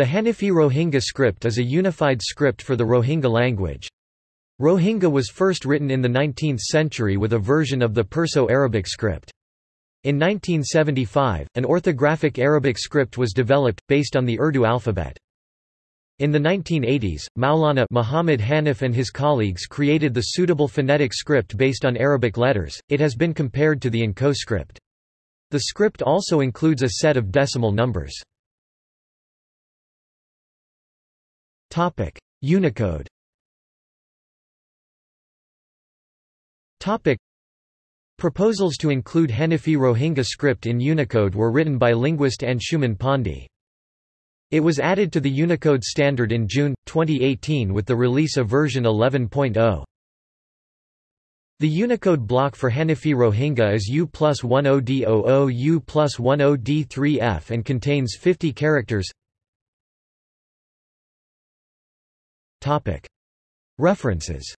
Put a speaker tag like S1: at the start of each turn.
S1: The Hanifi Rohingya script is a unified script for the Rohingya language. Rohingya was first written in the 19th century with a version of the Perso-Arabic script. In 1975, an orthographic Arabic script was developed, based on the Urdu alphabet. In the 1980s, Maulana Muhammad Hanif and his colleagues created the suitable phonetic script based on Arabic letters. It has been compared to the N'Ko script. The script also includes a set of decimal numbers. Topic: Unicode. Topic: Proposals to include Hanifi Rohingya script in Unicode were written by linguist Anshuman Pandey. It was added to the Unicode standard in June, 2018 with the release of version 11.0. The Unicode block for Hanifi Rohingya is U plus 10D00 U plus 10D3F and contains 50 characters. References